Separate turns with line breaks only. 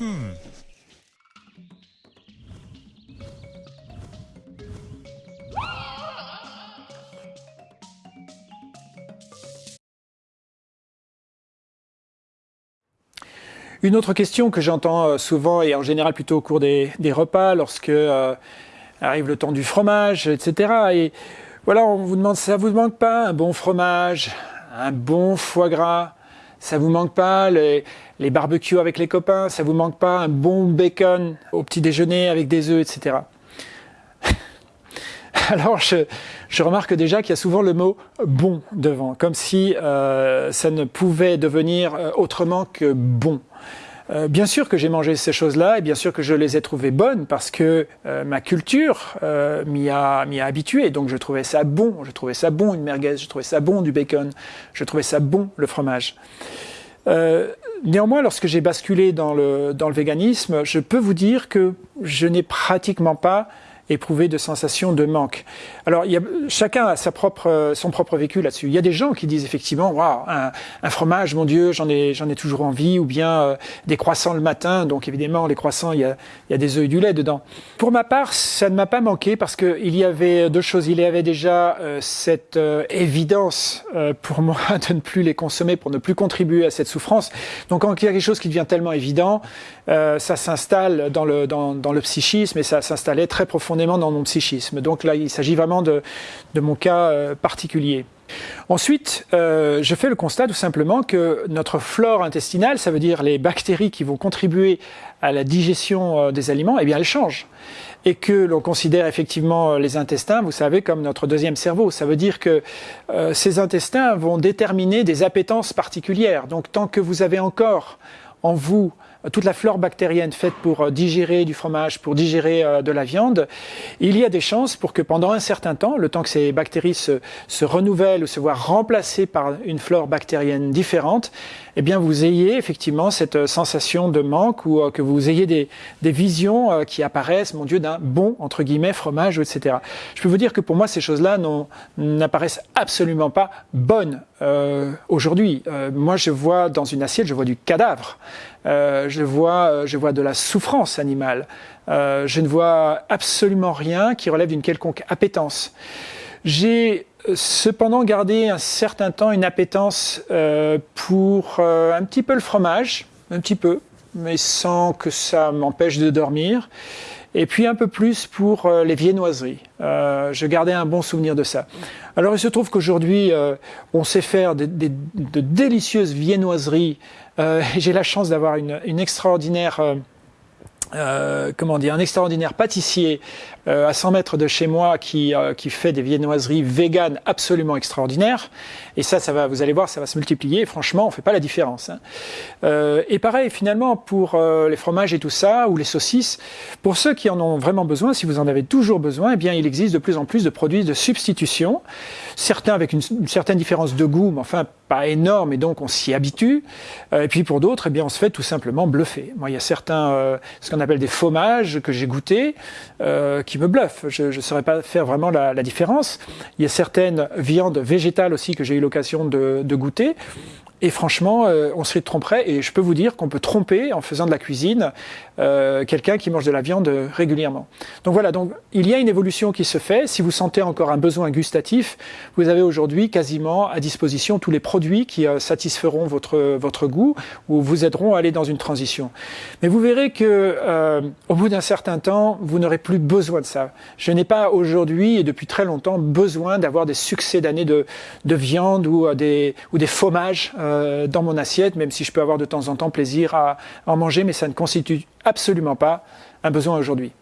Une autre question que j'entends euh, souvent et en général plutôt au cours des, repas, lorsque euh, arrive le temps du fromage, etc. Et voilà, on vous demande, ça vous manque pas un bon fromage, un bon foie gras, ça vous manque pas les, les barbecues avec les copains, ça vous manque pas un bon bacon au petit déjeuner avec des œufs, etc. Alors je, remarque déjà qu'il y a souvent le mot bon devant, comme si euh, ça ne pouvait devenir autrement que bon. Euh, bien sûr que j'ai mangé ces choses-là et bien sûr que je les ai trouvées bonnes parce que euh, ma culture euh, m'y a, a habitué. Donc je trouvais ça bon, je trouvais ça bon une merguez, je trouvais ça bon du bacon, je trouvais ça bon le fromage. néanmoins, lorsque j'ai basculé dans le, dans le véganisme, je peux vous dire que je n'ai pratiquement pas éprouver de sensations de manque. Alors, il y a, chacun a sa propre, son propre vécu là-dessus. Il y a des gens qui disent effectivement, waouh, un, fromage, mon Dieu, j'en ai, j'en ai toujours envie, ou bien euh, des croissants le matin. Donc, évidemment, les croissants, il y a, il y a des œufs et du lait dedans. Pour ma part, ça ne m'a pas manqué parce que il y avait deux choses. Il y avait déjà euh, cette euh, évidence pour moi de ne plus les consommer, pour ne plus contribuer à cette souffrance. Donc, quand il y a quelque chose qui devient tellement évident, ça s'installe dans le, dans, dans le psychisme et ça s'installait très profondément dans mon psychisme. Donc là, il s'agit vraiment de, mon cas euh, particulier. Ensuite, euh, je fais le constat tout simplement que notre flore intestinale, ça veut dire les bactéries qui vont contribuer à la digestion euh, des aliments, eh bien, elles changent. Et que l'on considère effectivement les intestins, vous savez, comme notre deuxième cerveau. Ça veut dire que ces intestins vont déterminer des appétences particulières. Donc, tant que vous avez encore en vous toute la flore bactérienne faite pour euh, digérer du fromage, pour digérer euh, de la viande, il y a des chances pour que pendant un certain temps, le temps que ces bactéries se, renouvellent ou se voient remplacées par une flore bactérienne différente, eh bien vous ayez effectivement cette euh, sensation de manque ou que vous ayez des, visions qui apparaissent, mon Dieu, d'un bon, entre guillemets, fromage, etc. Je peux vous dire que pour moi, ces choses-là n'apparaissent absolument pas bonnes euh, aujourd'hui. Moi, je vois dans une assiette, je vois du cadavre. Euh, je, vois, je vois de la souffrance animale. je ne vois absolument rien qui relève d'une quelconque appétence. J'ai cependant gardé un certain temps une appétence pour un petit peu le fromage, un petit peu, mais sans que ça m'empêche de dormir et puis un peu plus pour euh, les viennoiseries. Euh, je gardais un bon souvenir de ça. Alors il se trouve qu'aujourd'hui, euh, on sait faire de délicieuses viennoiseries. J'ai la chance d'avoir une, une, extraordinaire euh, comment dire, un extraordinaire pâtissier euh, à 100 mètres de chez moi qui, euh, qui fait des viennoiseries véganes absolument extraordinaires. Et ça, ça va, vous allez voir, ça va se multiplier. franchement, on fait pas la différence. Hein. et pareil, finalement, pour les fromages et tout ça, ou les saucisses, pour ceux qui en ont vraiment besoin, si vous en avez toujours besoin, eh bien, il existe de plus en plus de produits de substitution. Certains avec une, une certaine différence de goût, mais enfin pas énorme, et donc on s'y habitue. et puis pour d'autres, eh bien, on se fait tout simplement bluffer. Moi, il y a certains, ce qu'on appelle des fromages que j'ai goûté, euh, qui me bluffent. Je ne saurais pas faire vraiment la, différence. Il y a certaines viandes végétales aussi que j'ai eu l'occasion de, goûter. Et franchement, euh, on se tromperait. Et je peux vous dire qu'on peut tromper en faisant de la cuisine euh, quelqu'un qui mange de la viande régulièrement. Donc voilà, donc il y a une évolution qui se fait. Si vous sentez encore un besoin gustatif, vous avez aujourd'hui quasiment à disposition tous les produits qui euh, satisferont votre votre goût ou vous aideront à aller dans une transition. Mais vous verrez que au bout d'un certain temps, vous n'aurez plus besoin de ça. Je n'ai pas aujourd'hui et depuis très longtemps besoin d'avoir des succès d'années de, de viande ou des ou des fromages euh, dans mon assiette, même si je peux avoir de temps en temps plaisir à en manger, mais ça ne constitue absolument pas un besoin aujourd'hui.